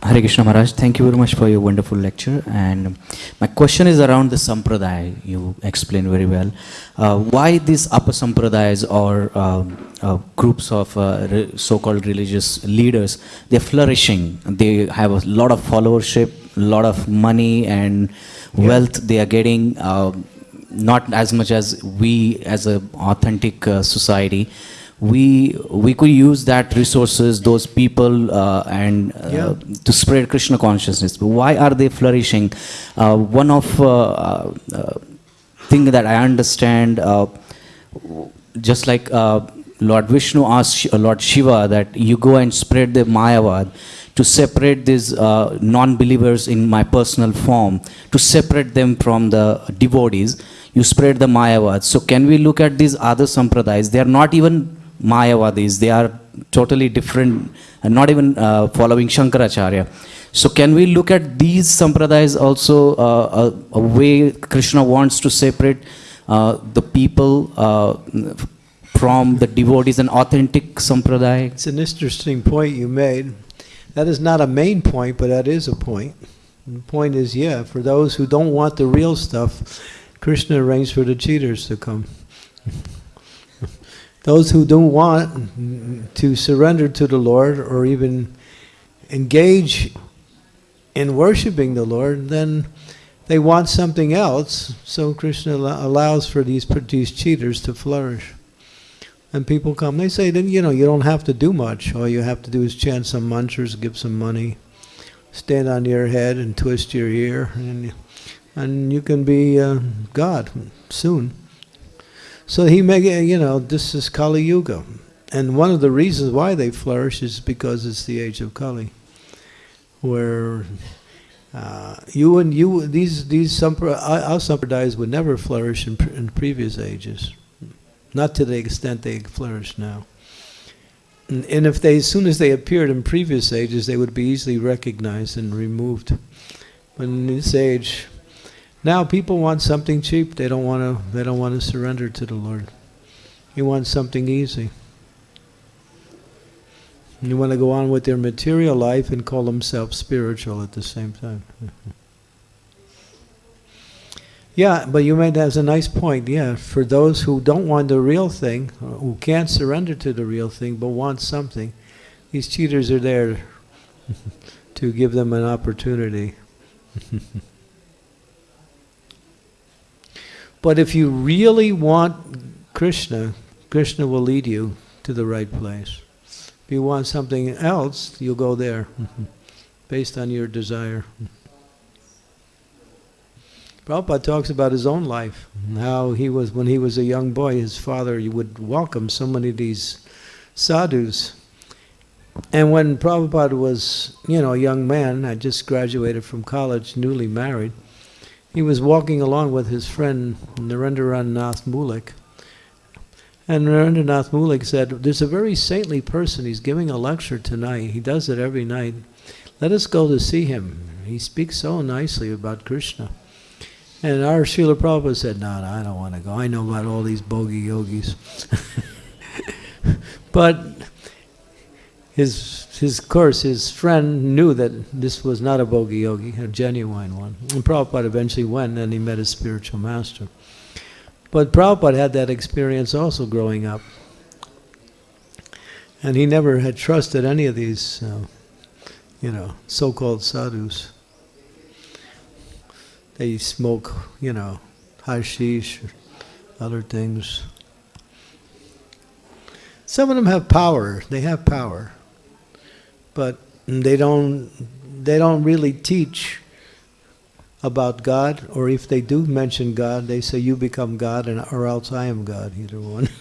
Hare Krishna Maharaj, thank you very much for your wonderful lecture. And my question is around the sampradaya. You explained very well. Uh, why these apasampradayas or um, uh, groups of uh, re- so-called religious leaders, they're flourishing. They have a lot of followership, a lot of money and wealth they are getting. um not as much as we as an authentic uh, society we we could use that resources those people uh, and uh, Yeah. to spread krishna consciousness. But why are they flourishing? Uh, one of uh, uh, thing that i understand uh, just like uh, lord vishnu asked lord shiva that you go and spread the mayavad to separate these uh, non-believers in my personal form to separate them from the devotees. You spread the mayavad. So can we look at these other sampradayas? They are not even mayavadis they are totally different and not even uh, following shankaracharya so can we look at these sampradayas also uh, a, a way krishna wants to separate uh, the people uh, from the devotees an authentic sampradaya It's an interesting point you made. That is not a main point, but that is a point. And the point is, yeah, for those who don't want the real stuff, Krishna arranged for the cheaters to come. those who don't want to surrender to the Lord or even engage in worshiping the Lord, then they want something else. So Krishna allows for these, these cheaters to flourish. And people come, they say, then you know, you don't have to do much. All you have to do is chant some mantras, give some money, stand on your head and twist your ear, and, and you can be uh, God soon. So he it, you know, this is Kali Yuga. And one of the reasons why they flourish is because it's the age of Kali, where uh, you and you, these, these our sampradayas would never flourish in, in previous ages. Not to the extent they flourish now. And, and if they, as soon as they appeared in previous ages, they would be easily recognized and removed. But in this age, now people want something cheap. They don't want to. They don't want to surrender to the Lord. You want something easy. You want to go on with their material life and call themselves spiritual at the same time. Yeah, but you made that as a nice point. Yeah, for those who don't want the real thing, who can't surrender to the real thing, but want something, these cheaters are there to give them an opportunity. but if you really want Krishna, Krishna will lead you to the right place. If you want something else, you'll go there, based on your desire. Prabhupada talks about his own life, how he was, when he was a young boy, his father would welcome so many of these sadhus. And when Prabhupada was, you know, a young man, I just graduated from college, newly married, he was walking along with his friend Narendranath Nath Mulik. And Narendranath Mulik said, There's a very saintly person, he's giving a lecture tonight, he does it every night. Let us go to see him. He speaks so nicely about Krishna. And our Srila Prabhupada said, no, no, I don't want to go. I know about all these bogey yogis. but his, his course, his friend knew that this was not a bogey yogi, a genuine one. And Prabhupada eventually went and he met his spiritual master. But Prabhupada had that experience also growing up. And he never had trusted any of these, uh, you know, so-called sadhus they smoke, you know, hashish, other things. Some of them have power. They have power. But they don't they don't really teach about God, or if they do mention God, they say you become God, and or else I am God. Either one.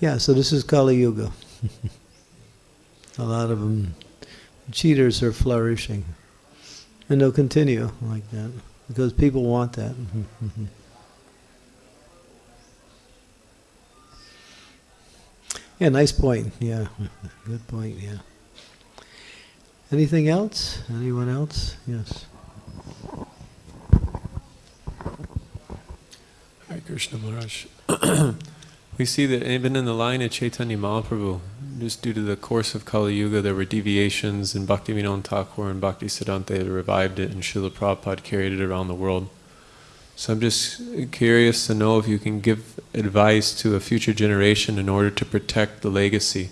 Yeah. So this is Kali Yuga. A lot of them cheaters are flourishing, and they'll continue like that because people want that. Yeah, nice point. Yeah, good point. Yeah. Anything else? Anyone else? Yes. Hare, Krishna Maharaj. we see that even in the line of Chaitanya Mahaprabhu, just due to the course of Kali Yuga, there were deviations, and Bhaktivinoda Thakur and Bhakti Siddhanta revived it, and Srila Prabhupada carried it around the world. So I'm just curious to know if you can give advice to a future generation in order to protect the legacy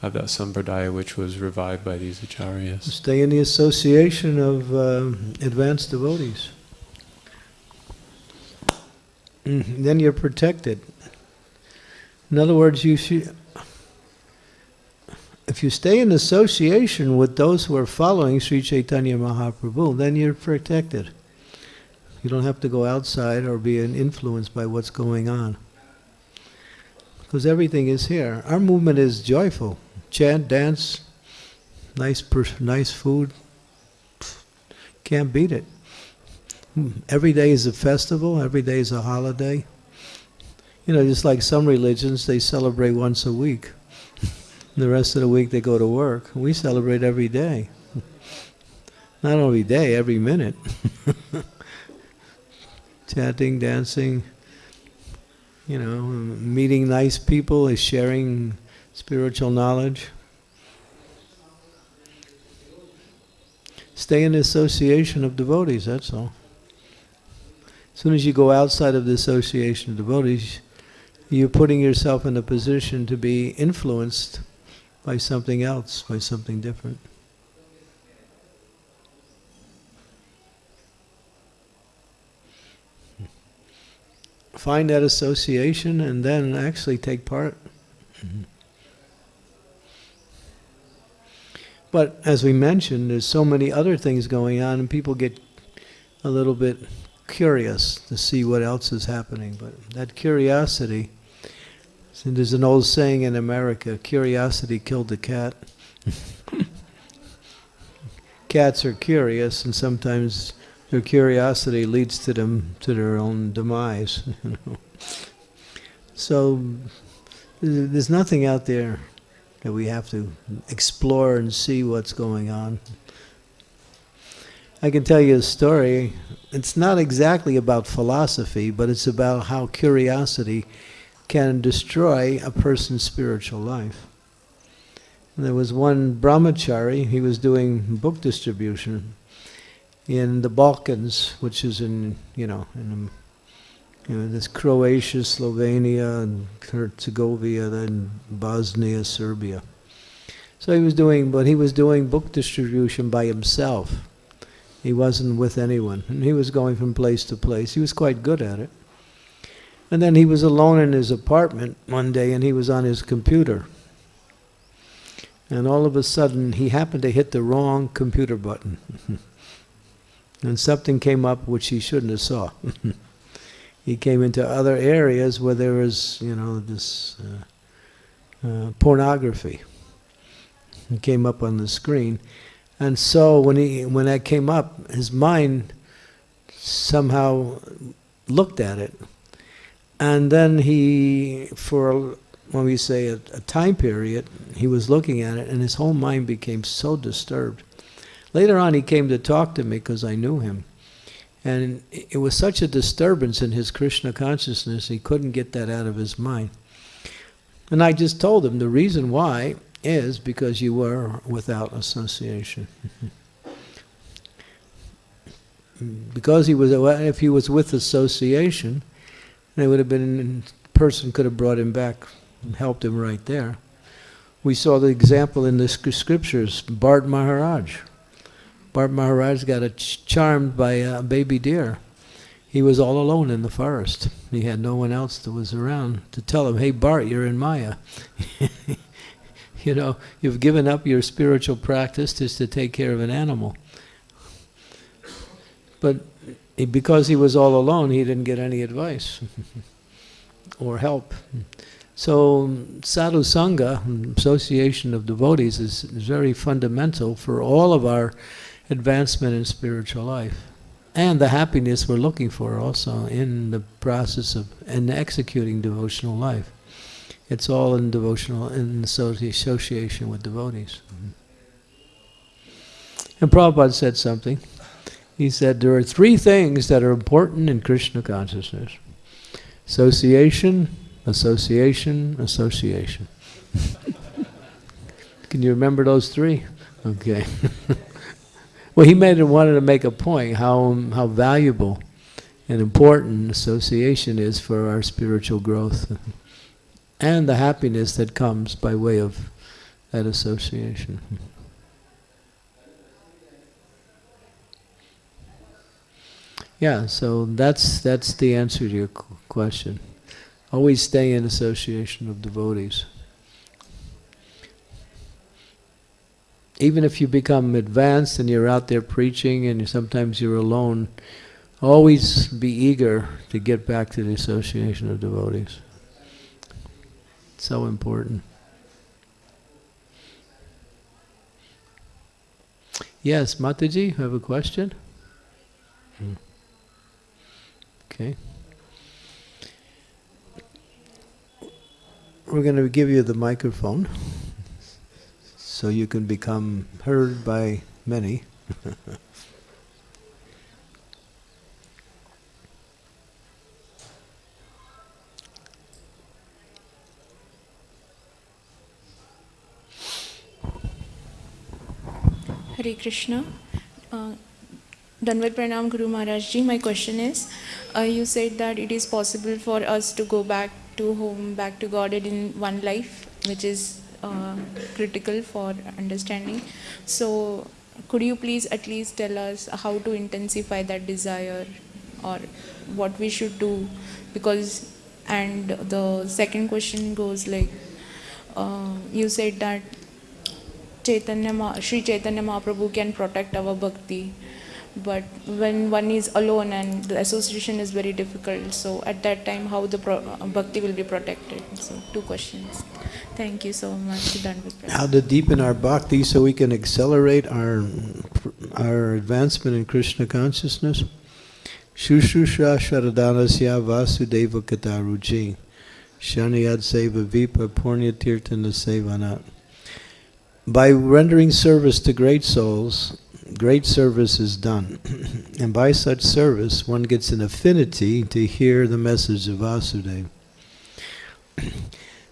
of that sampradaya which was revived by these acharyas. Stay in the association of um advanced devotees. Mhm, Then you're protected. In other words, you if you stay in association with those who are following Sri Chaitanya Mahaprabhu, then you're protected. You don't have to go outside or be influenced by what's going on. Because everything is here. Our movement is joyful. Chant, dance, nice, nice food. Can't beat it. Every day is a festival. Every day is a holiday. You know, just like some religions, they celebrate once a week. the rest of the week they go to work. We celebrate every day. Not every day, every minute. Chanting, dancing, you know, meeting nice people, is sharing spiritual knowledge. Stay in the association of devotees, that's all. As soon as you go outside of the association of devotees, you're putting yourself in a position to be influenced by something else, by something different. Find that association and then actually take part. But as we mentioned, there's so many other things going on, and people get a little bit curious to see what else is happening. But that curiosity, there's an old saying in America curiosity killed the cat. Cats are curious, and sometimes their curiosity leads to them to their own demise. So there's nothing out there that we have to explore and see what's going on. I can tell you a story. It's not exactly about philosophy, but it's about how curiosity can destroy a person's spiritual life. And there was one brahmachari, he was doing book distribution in the Balkans, which is in, you know, in um, you know, this Croatia, Slovenia, and Herzegovina, then Bosnia, Serbia. So he was doing, but he was doing book distribution by himself. He wasn't with anyone, and he was going from place to place. He was quite good at it. And then he was alone in his apartment one day, and he was on his computer. And all of a sudden, he happened to hit the wrong computer button. and something came up which he shouldn't have saw. he came into other areas where there was, you know, this uh, uh, pornography. It came up on the screen, and so when he when that came up, his mind somehow looked at it, and then he, for when we say a, a time period, he was looking at it, and his whole mind became so disturbed. Later on, he came to talk to me because I knew him. And it was such a disturbance in his Krishna consciousness, he couldn't get that out of his mind. And I just told him the reason why is because you were without association. because he was, if he was with association, it would have been, person could have brought him back and helped him right there. We saw the example in the scriptures, Bharat Maharaj. Bharat Maharaj got ch- charmed by a baby deer. He was all alone in the forest. He had no one else that was around to tell him, "Hey, Bharat, you're in Maya." You know, you've given up your spiritual practice just to take care of an animal. But because he was all alone, he didn't get any advice or help. So sadhu sangha, association of devotees, is very fundamental for all of our advancement in spiritual life, and the happiness we're looking for also in the process of and executing devotional life. It's all in devotional in associ- association with devotees. Mm-hmm. And Prabhupada said something. He said there are three things that are important in Krishna consciousness: association, association, association. Can you remember those three? Okay. well, he made wanted to make a point how how valuable and important association is for our spiritual growth and the happiness that comes by way of that association. Yeah, so that's that's the answer to your question. Always stay in association of devotees. Even if you become advanced and you're out there preaching and sometimes you're alone, always be eager to get back to the association of devotees. It's So important. Yes, Mataji, you have a question? Hmm. Okay. We're going to give you the microphone so you can become heard by many. Hare Krishna. Uh, Danvat Pranam Guru Maharaj Ji, my question is, uh, you said that it is possible for us to go back to home, back to Godhead in one life, which is uh, critical for understanding. So, could you please at least tell us how to intensify that desire or what we should do? Because, and the second question goes like, uh, you said that Chaitanya, Ma- Sri Chaitanya Mahaprabhu can protect our bhakti. But when one is alone and the association is very difficult, so at that time, how the pro- uh, bhakti will be protected? So, two questions. Thank you so much, Danvat How to deepen our bhakti so we can accelerate our our advancement in Krishna consciousness. Shushusha Sharadanasya Vasudeva Kataruji Shaniyad Seva Vipa Purnatirtana Sevanat. By rendering service to great souls, great service is done. and by such service, one gets an affinity to hear the message of Vasudeva.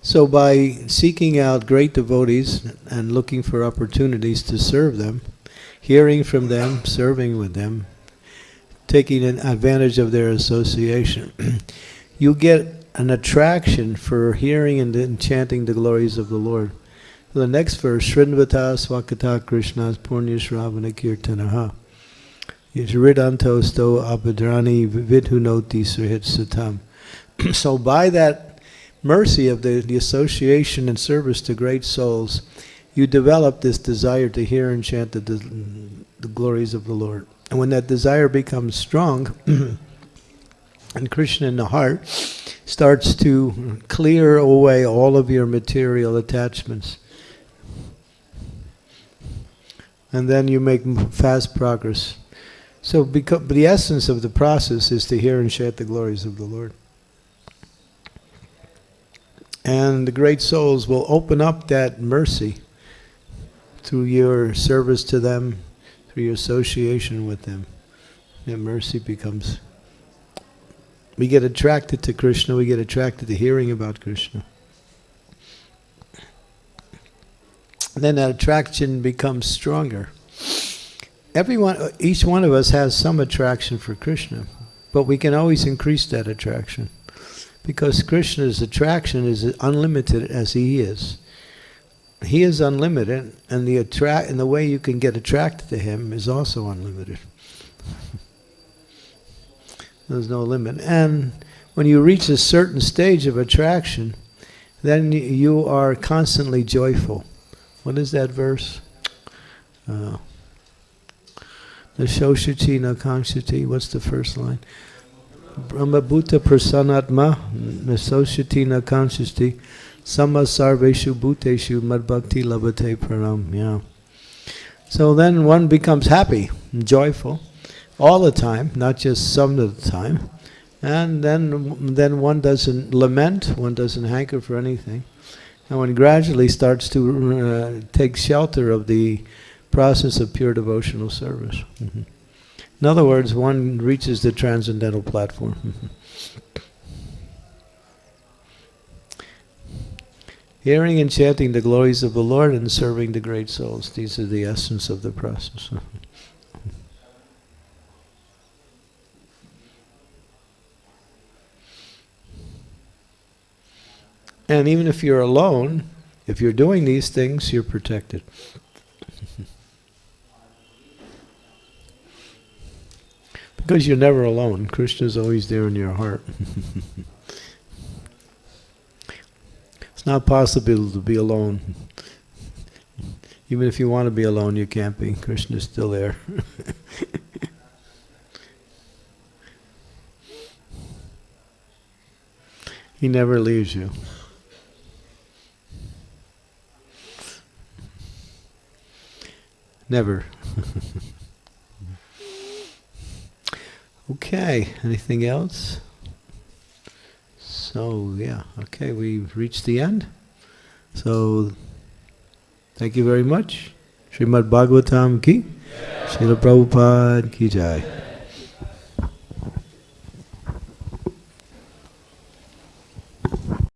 So, by seeking out great devotees and looking for opportunities to serve them, hearing from them, serving with them, taking an advantage of their association, you get an attraction for hearing and chanting the glories of the Lord. The next verse, Srinvata Swakata Krishna's Purnyashravana Kirtanaha. Yajridanto sto apadrani vidhunoti suhit satam. So by that mercy of the, the association and service to great souls, you develop this desire to hear and chant the, the glories of the Lord. And when that desire becomes strong, and Krishna in the heart starts to clear away all of your material attachments. And then you make fast progress. So, because, the essence of the process is to hear and chant the glories of the Lord. And the great souls will open up that mercy through your service to them, through your association with them. That mercy becomes. We get attracted to Krishna, we get attracted to hearing about Krishna. Then that attraction becomes stronger. Everyone, each one of us has some attraction for Krishna, but we can always increase that attraction because Krishna's attraction is unlimited as he is. He is unlimited, and the attract and the way you can get attracted to him is also unlimited. There's no limit. And when you reach a certain stage of attraction, then you are constantly joyful. What is that verse? Uh, the Shoshati Nakanshati, what's the first line? Brahmabhuta prasanatma nasoshati nakanshati sama sarveshu bhuteshu madbhakti labhate pranam. Yeah. So then one becomes happy and joyful all the time, not just some of the time. And then, then one doesn't lament, one doesn't hanker for anything. And one gradually starts to uh, take shelter of the process of pure devotional service. Mhm. In other words, one reaches the transcendental platform. Mhm. Hearing and chanting the glories of the Lord and serving the great souls. These are the essence of the process. And even if you're alone, if you're doing these things, you're protected. because you're never alone. Krishna's always there in your heart. it's not possible to be alone. Even if you want to be alone, you can't be. Krishna's still there. he never leaves you. Never. okay, anything else? So, yeah, okay, we've reached the end. So, thank you very much. Srimad Bhagavatam ki, Srila Prabhupada ki jai.